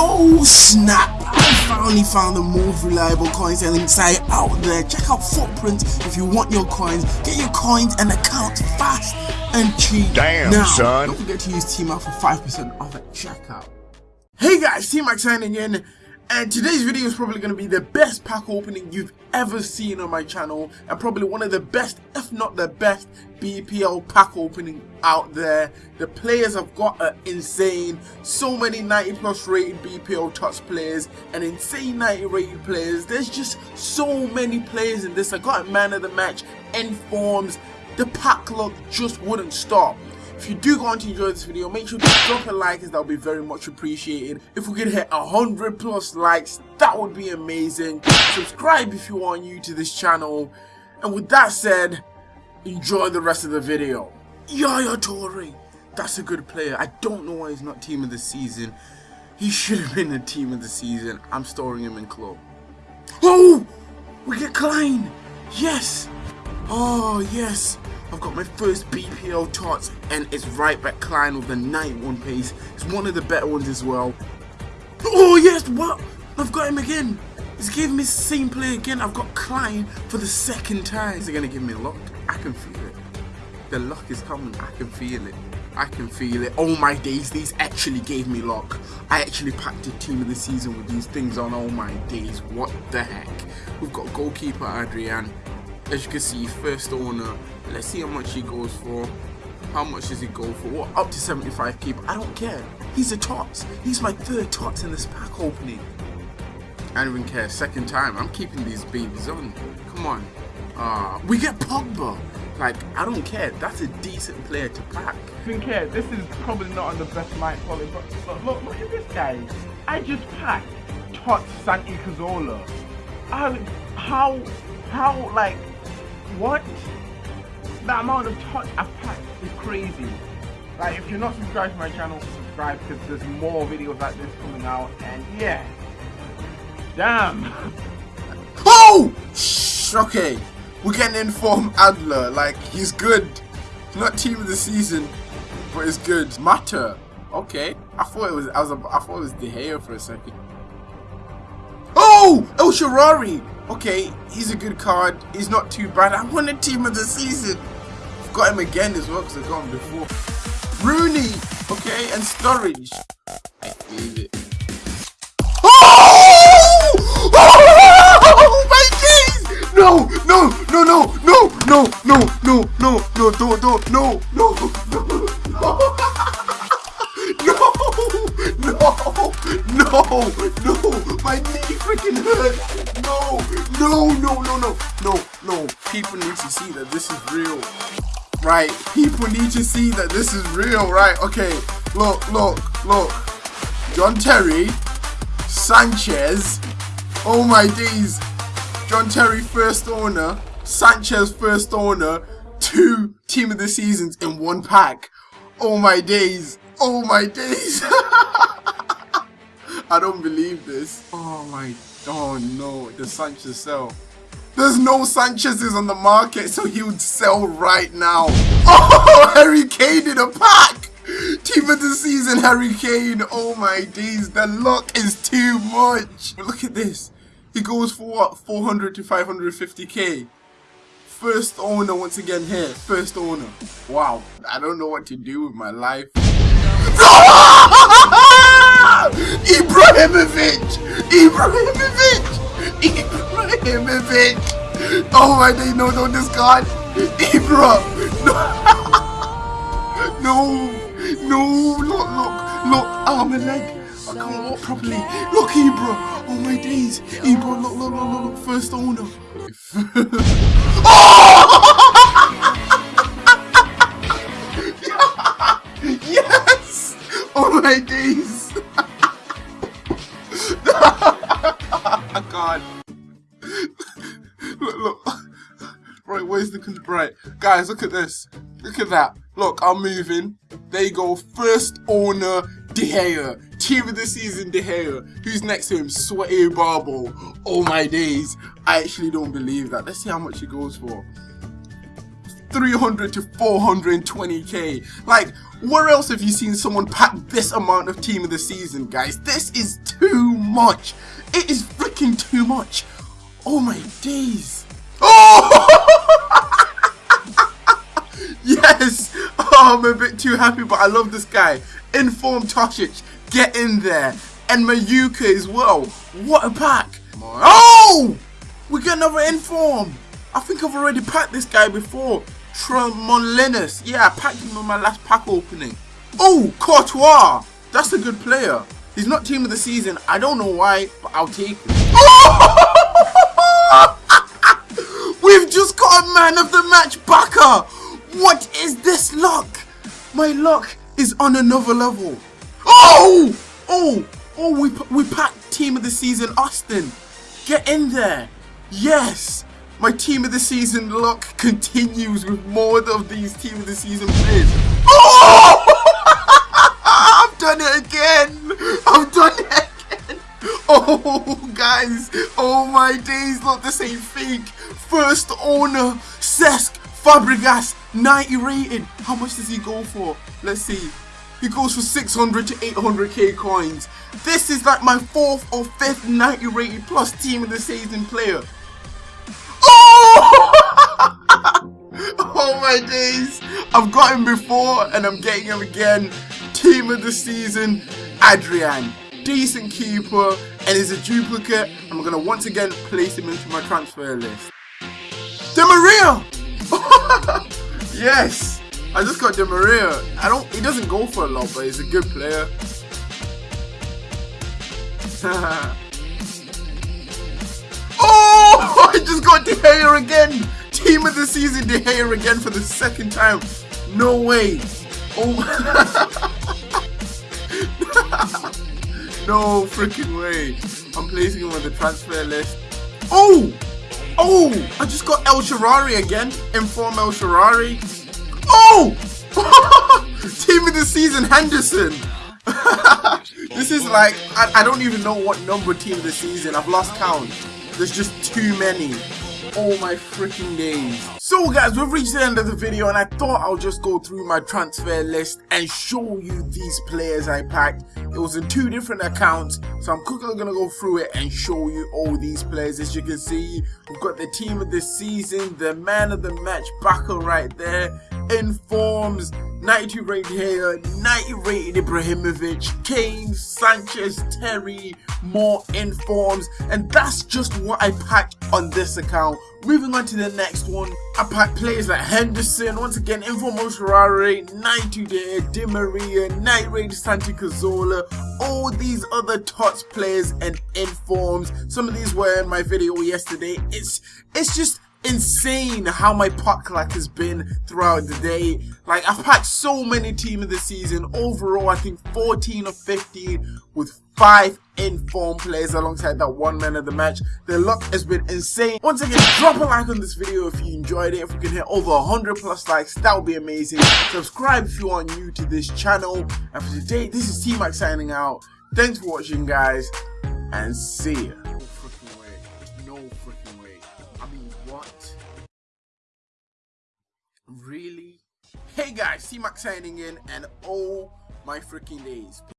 Oh snap! I finally found the most reliable coin selling site out there. Check out Footprint if you want your coins. Get your coins and accounts fast and cheap. Damn, now, son. Don't forget to use Team Up for 5% off at checkout. Hey guys, T-Max signing in. And today's video is probably going to be the best pack opening you've ever seen on my channel and probably one of the best, if not the best, BPL pack opening out there. The players I've got are insane. So many 90 plus rated BPL TOTS players and insane 90 rated players. There's just so many players in this. I got a man of the match, end forms. The pack luck just wouldn't stop. If you do go on to enjoy this video, make sure to drop a like as that would be very much appreciated. If we could hit 100 plus likes, that would be amazing. Subscribe if you are new to this channel. And with that said, enjoy the rest of the video. Yaya Toure, that's a good player. I don't know why he's not team of the season. He should have been the team of the season. I'm storing him in club. Oh! We get Clyne! Yes! Oh, yes! I've got my first BPL tots and it's right back Clyne with the 91 pace. It's one of the better ones as well. Oh yes, what? I've got him again. He's giving me the same play again. I've got Clyne for the second time. Is he going to give me luck? I can feel it. The luck is coming. I can feel it. I can feel it. Oh my days, these actually gave me luck. I actually packed a team of the season with these things on. Oh my days, what the heck. We've got goalkeeper Adrian. As you can see, first owner. Let's see how much he goes for. How much does he go for? Up to 75k, but I don't care. He's a tots. He's my third tots in this pack opening. I don't even care. Second time. I'm keeping these babies on. Come on. Uh, we get Pogba. Like, I don't care. That's a decent player to pack. I Don't care. This is probably not on the best mic quality, but look, look, look at this guy. I just packed Tots Santi Cazorla. How, how, like, what? The amount of touch I've packed is crazy. Like, if you're not subscribed to my channel, subscribe because there's more videos like this coming out. And yeah, damn. Oh! Okay. We're getting informed Adler. Like, he's good. He's not team of the season, but he's good. Matter. Okay. I thought it was I was I thought it was De Gea for a second. Oh! El Shaarawy! Okay, he's a good card. He's not too bad. I won a team of the season. I've got him again as well because I got him before. Rooney! Okay, and Sturridge. I believe it. Oh! Oh my days! No, no, no, no, no, no, no, no, no, no, don't, don't, no, no, no, no, no, no, my knee freaking hurts. No, no, no, no, no, no, no. People need to see that this is real. Right, people need to see that this is real, right? Okay, look, look, look. John Terry, Sanchez. Oh my days. John Terry first owner, Sanchez first owner, two team of the seasons in one pack. Oh my days. Oh my days. I don't believe this. Oh my, oh no, the Sanchez sell. There's no Sanchez's on the market, so he would sell right now. Oh, Harry Kane in a pack. Team of the season, Harry Kane. Oh my days, the luck is too much. Look at this. He goes for what? 400 to 550k. First owner once again here. First owner. Wow. I don't know what to do with my life. Ibrahimovic! Ibrahimovic! Ibrahimovic! Oh my day, no, no, this god! Ibra! No! No! No! Look, look, look! Arm and leg! I can't walk properly. Look, Ibra! Oh my days! Ibra, look, look, look, look, look. First owner. yes! Oh! God. look, look. Right, where's the con- right, guys? Look at this. Look at that. Look, I'm moving. There you go. First owner De Gea. Team of the season De Gea. Who's next to him? Sweaty Barbo. Oh my days. I actually don't believe that. Let's see how much he goes for. 300 to 420k. Like, where else have you seen someone pack this amount of team of the season, guys? This is too much. It is freaking too much. Oh my days. Oh! yes! Oh, I'm a bit too happy, but I love this guy. Inform Tosic, get in there. And Mayuka as well. What a pack. Oh! We get another Inform. I think I've already packed this guy before. Tremoulinas. Yeah, I packed him on my last pack opening. Oh, Courtois. That's a good player. He's not team of the season. I don't know why, but I'll take him. We've just got a man of the match backer. What is this luck? My luck is on another level. Oh! Oh! Oh, we, we packed team of the season Austin. Get in there. Yes. My team of the season luck continues with more of these team of the season players. Oh! I've done it again. I've done it again. Oh, guys. Oh, my days. Look, the same fake. First owner, Cesc Fabregas, 90 rated. How much does he go for? Let's see. He goes for 600 to 800k coins. This is like my fourth or fifth 90 rated plus team of the season player. My days. I've got him before and I'm getting him again. Team of the season, Adrian. Decent keeper and is a duplicate. I'm going to once again place him into my transfer list. Di Maria! yes! I just got Di Maria. I don't, he doesn't go for a lot, but he's a good player. oh! I just got De Gea again! Team of the season, De Gea again for the second time. No way. Oh. no freaking way. I'm placing him on the transfer list. Oh! Oh! I just got El Shaarawy again. Inform El Shaarawy. Oh! Team of the season, Henderson. this is like, I, I don't even know what number team of the season. I've lost count. There's just too many. Oh my freaking days. So guys, we've reached the end of the video and I thought I'll just go through my transfer list and show you these players I packed. It was in two different accounts, so I'm quickly to go through it and show you all these players. As you can see, we've got the team of the season, the man of the match backer right there, informs, 92 rated here, 90 rated Ibrahimovic, Kane, Sanchez, Terry, more informs, and that's just what I packed on this account. Moving on to the next one, I packed players like Henderson, once again, Informo Ferrari, 92 there, Di Maria, Night Raid Santi Cazorla, all these other TOTS players and informs. Some of these were in my video yesterday. It's it's just insane how my pack luck has been throughout the day. Like, I've packed so many team of the season. Overall, I think 14 or 15 with 5 informed players alongside that one man of the match. The luck has been insane. Once again, drop a like on this video if you enjoyed it. If we can hit over 100 plus likes, that would be amazing. Subscribe if you are new to this channel. And for today, this is T-Max signing out. Thanks for watching, guys, and see ya. Hey guys, T-Max signing in, and oh my freaking days.